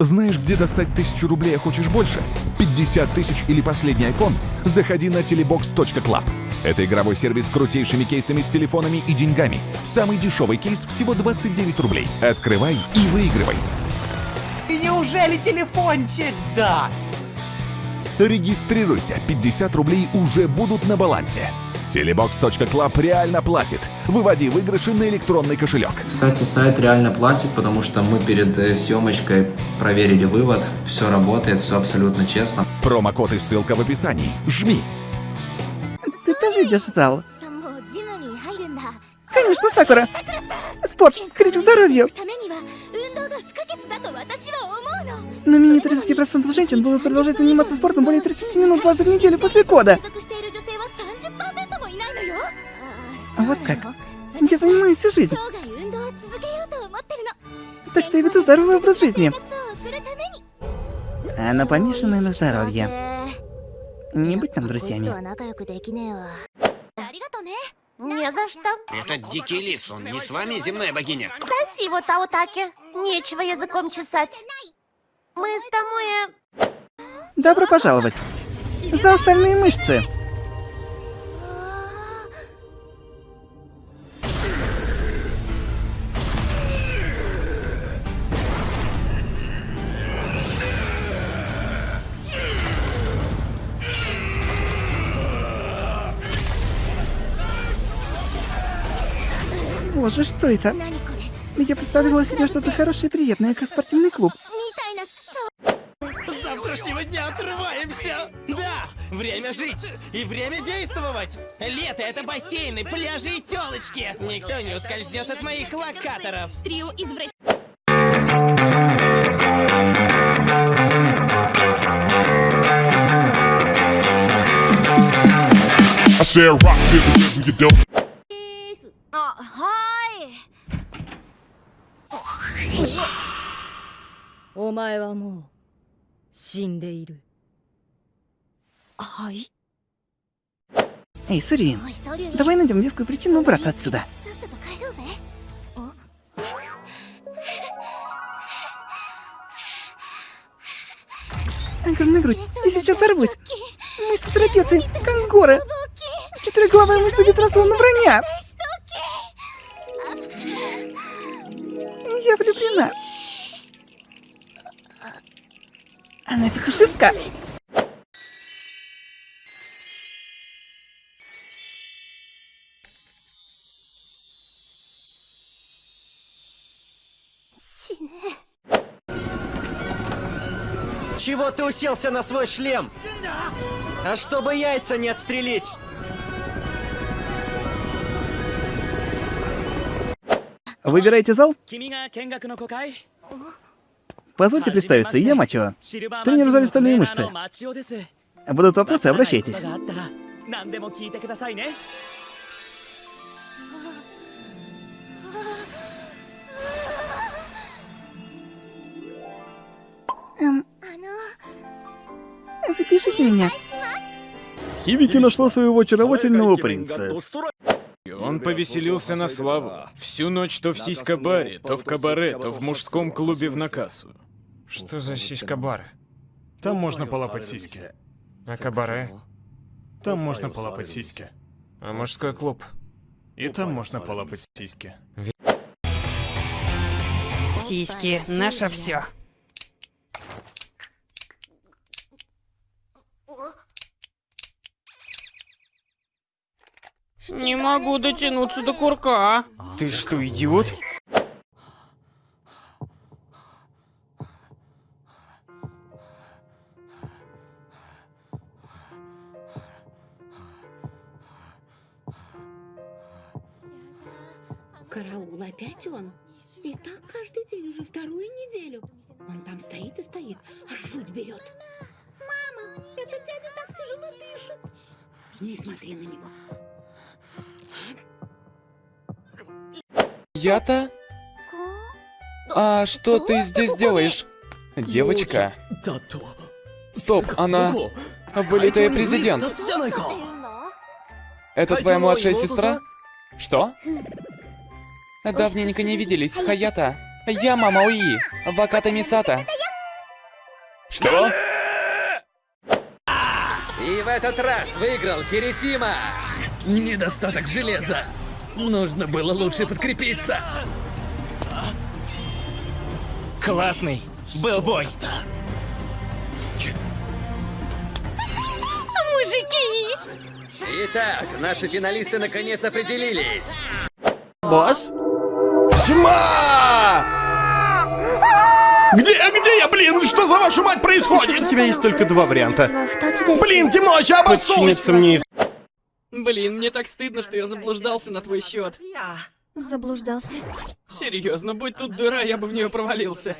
Знаешь, где достать тысячу рублей, а хочешь больше? 50 тысяч или последний iPhone? Заходи на telebox.club. Это игровой сервис с крутейшими кейсами с телефонами и деньгами. Самый дешевый кейс всего 29 рублей. Открывай и выигрывай. Неужели телефончик? Да. Регистрируйся, 50 рублей уже будут на балансе. Telebox.club реально платит. Выводи выигрыши на электронный кошелек. Кстати, сайт реально платит, потому что мы перед э, съемочкой проверили вывод. Все работает, все абсолютно честно. Промокод и ссылка в описании. Жми. Ты тоже идешь в зал? Конечно, Сакура. Спорт, крик здоровью. Но менее 30% женщин будут продолжать заниматься спортом более 30 минут дважды в неделю после кода. Вот как. Я занимаюсь всю жизнь. Так что я веду здоровый образ жизни. Она помешана на здоровье. Не быть нам друзьями. Не за что. Это дикий лис, он не с вами, земная богиня. Соси его, Таотаке. Нечего языком чесать. Мы с тобой... Э, Добро пожаловать. За остальные мышцы. боже, что это? Я представила себе что-то хорошее и приятное, как спортивный клуб. С завтрашнего дня отрываемся! Да! Время жить и время действовать! Лето — это бассейны, пляжи и тёлочки! Никто не ускользнет от моих локаторов! Трио извращ... I お前はもう死んでいるはい。 Эй, Сурин, おいソリュウ давай найдем вескую причину убраться отсюда. さっさと帰ろうぜ Огромная грудь. Я сейчас взорвусь. Мышцы трапеции, как горы. Четырехглавая мышца бедра словно броня. Влюблена. Она фетишистка. Чего ты уселся на свой шлем? А чтобы яйца не отстрелить! Выбирайте зал. Позвольте представиться, я Мачо. Тренер за стальные мышцы. Будут вопросы, обращайтесь. Эм, запишите меня. Хибики нашла своего очаровательного принца. Он повеселился на славу. Всю ночь то в сиська-баре, то в кабаре, то в мужском клубе в Накасу. Что за сиська-бар? Там можно полапать сиськи. А кабаре? Там можно полапать сиськи. А мужской клуб? И там можно полапать сиськи. Сиськи, наше все. Не могу дотянуться до курка. Ты что, идиот? Караул, опять он? И так каждый день уже вторую неделю. Он там стоит и стоит, аж жуть берет. Мама, этот дядя так тяжело дышит. Не смотри на него. Я-то? А что ты здесь делаешь? Девочка. Стоп, она... Вылитая президент. Это твоя младшая сестра? Что? Давненько не виделись, Хаята. Я мама Уи, Ваката Мисата. Что? И в этот раз выиграл Кирисима. Недостаток железа. Нужно было лучше подкрепиться. Классный. Был бой. Мужики! Итак, наши финалисты наконец определились. Босс? Тьма! Где, где я, блин? Что за вашу мать происходит? Сейчас у тебя есть только два варианта. Блин, темно, ща обоссусь! Подчиниться мне и... Блин, мне так стыдно, что я заблуждался на твой счет. Заблуждался. Серьезно, будь тут дыра, я бы в нее провалился.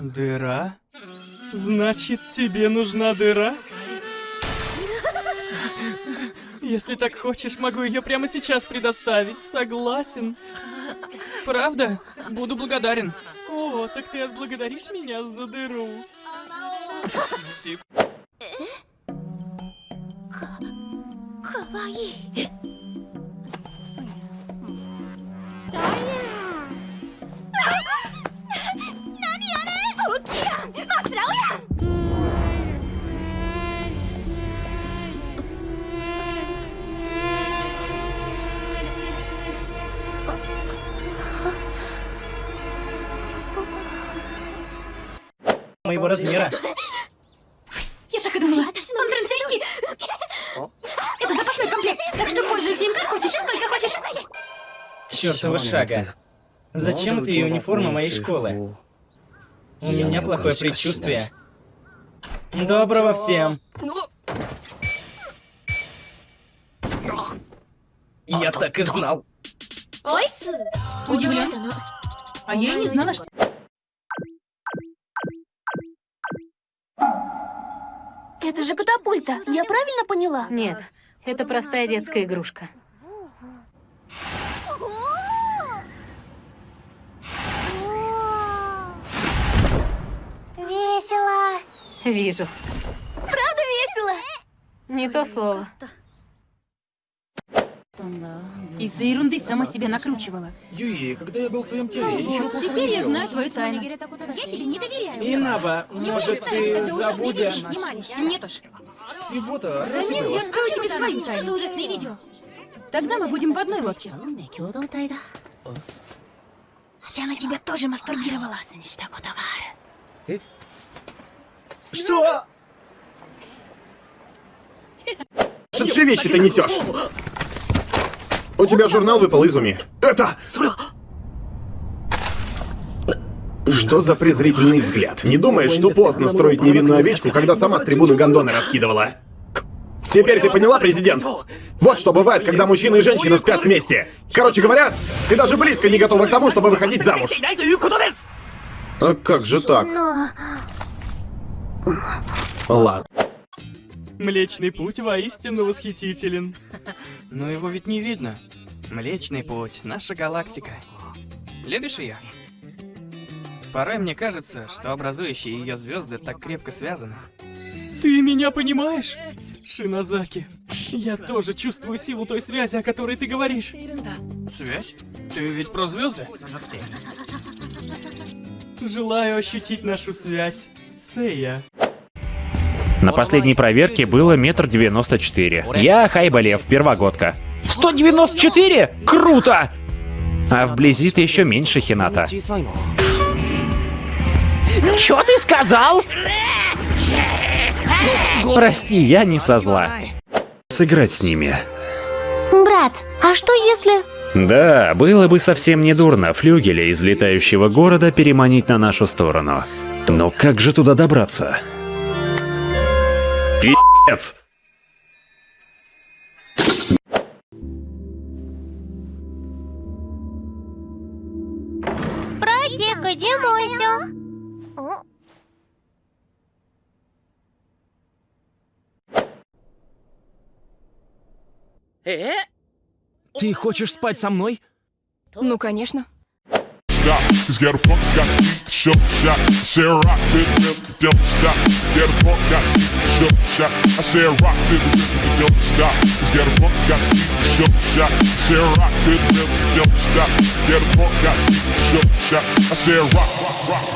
Дыра? Значит, тебе нужна дыра? Если так хочешь, могу ее прямо сейчас предоставить. Согласен. Правда? Буду благодарен. О, так ты отблагодаришь меня за дыру. わいいダイヤ何やれ大きいやんマスラオやんもういぼらすみやら Чёртова шага. Зачем ты униформа моей школы? У меня плохое предчувствие. Доброго всем. Я так и знал. Ой, удивлен. А я и не знала, что... Это же катапульта, я правильно поняла? Нет, это простая детская игрушка. Весело. Вижу. Правда весело? Не то слово. Из-за ерунды сама себя накручивала. Юи, когда я был в твоем теле, я ничего плохого Теперь не я знаю твою тайну. Я тебе не доверяю. Инаба, может ты забудешь? Нет уж. Всего-то Нет, я открою тебе свою тайну. ужасные видео. Тогда мы будем в одной лодке. Я на тебя тоже мастурбировала. Что? Что ты вещи ты несешь? У тебя журнал выпал из уми. Это... Что за презрительный взгляд? Не думаешь, что поздно строить невинную овечку, когда сама с трибуны гондоны раскидывала? Теперь ты поняла, президент? Вот что бывает, когда мужчина и женщина спят вместе. Короче говоря, ты даже близко не готова к тому, чтобы выходить замуж. А как же так? Ладно. Млечный путь воистину восхитителен. Но его ведь не видно. Млечный путь, наша галактика. Любишь ее? Порой мне кажется, что образующие ее звезды так крепко связаны. Ты меня понимаешь? Шинозаки, я тоже чувствую силу той связи, о которой ты говоришь. Связь? Ты ведь про звезды? Желаю ощутить нашу связь. Сэя. На последней проверке было метр девяносто четыре. Я Хайбалев, первогодка. 194? Круто! А вблизи ты еще меньше Хината. Чё ты сказал? Прости, я не со зла. Сыграть с ними. Брат, а что если... Да, было бы совсем недурно флюгеля из летающего города переманить на нашу сторону. Но как же туда добраться? Пи***ц! Братик, иди мойся. Э? Ты хочешь спать со мной? Ну, конечно. Stop, cause get a funk, got to beat show shot. I say rock to the rhythm, don't stop. Get a funk, got to beat show shot. I say rock to the rhythm, don't stop. Cause get a funk, got to beat show shot. I say rock to the rhythm, don't stop. Get a funk, got to beat show shot. I say rock, rock, rock.